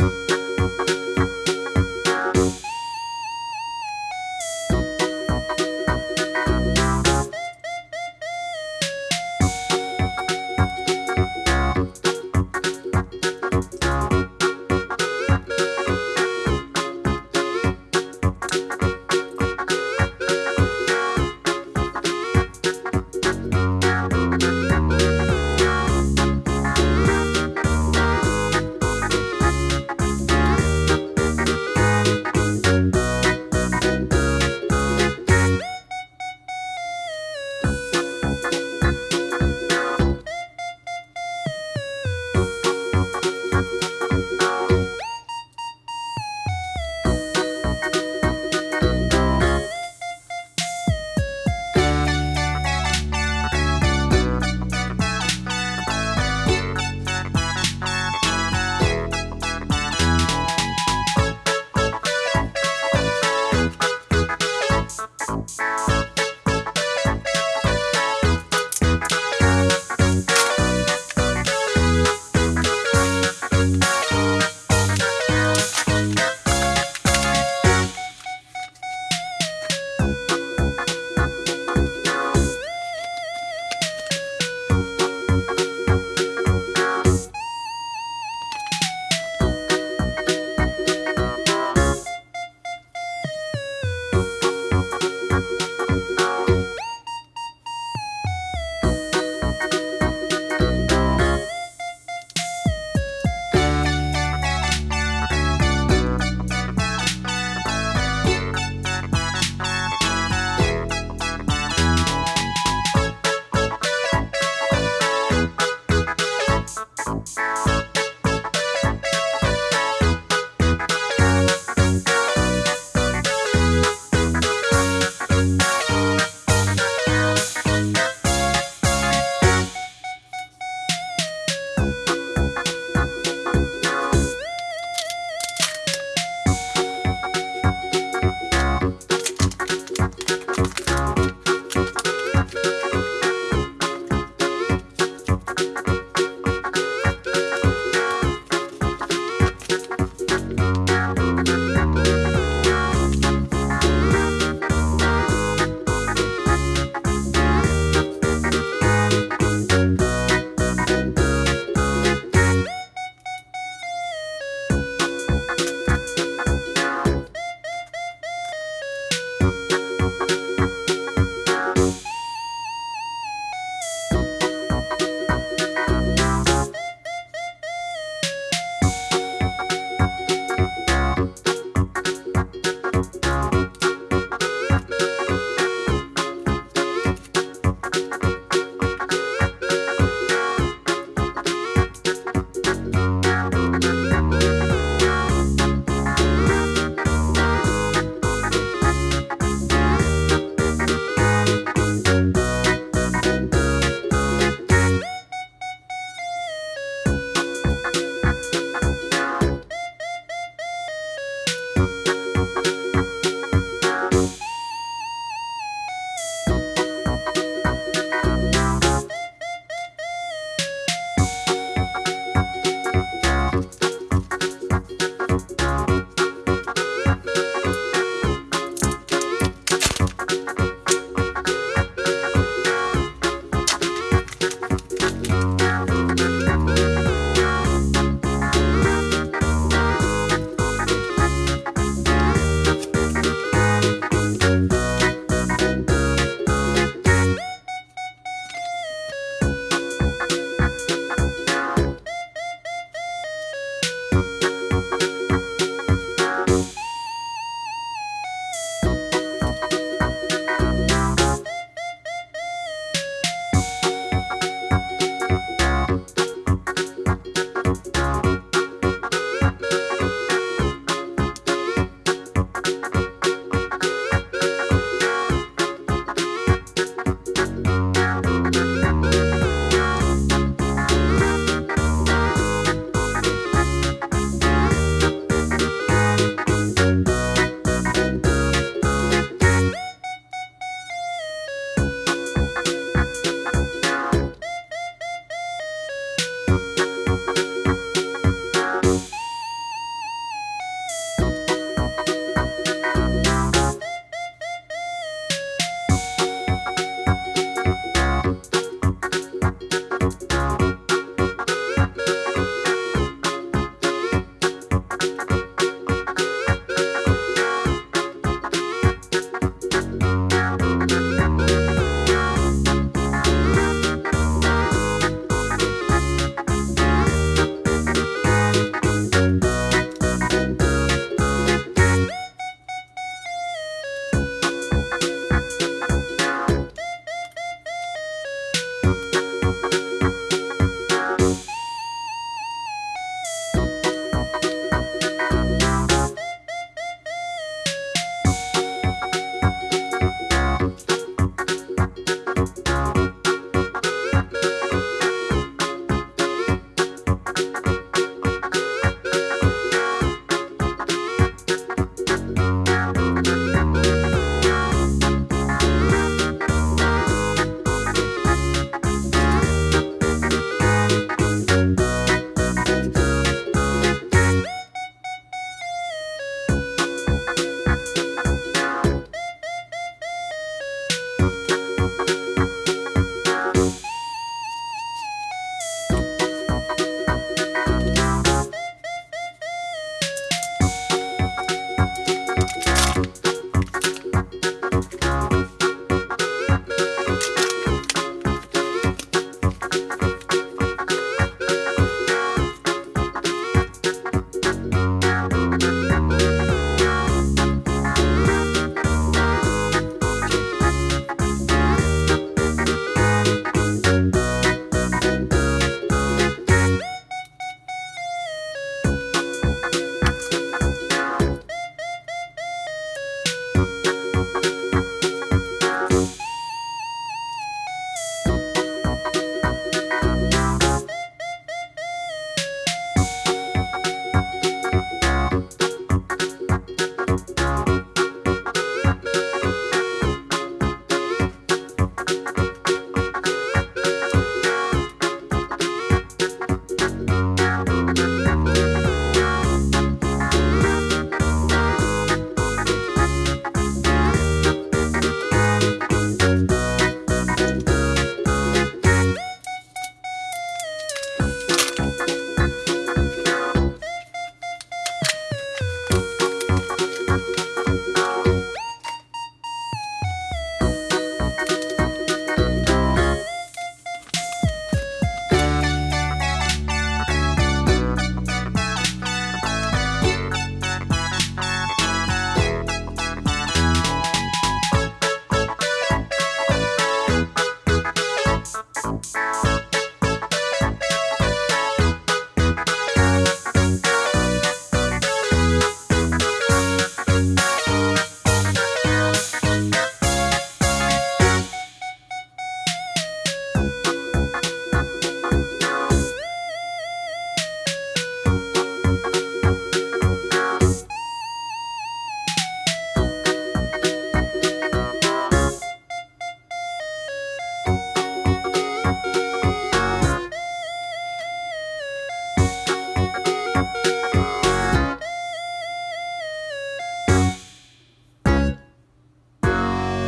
Música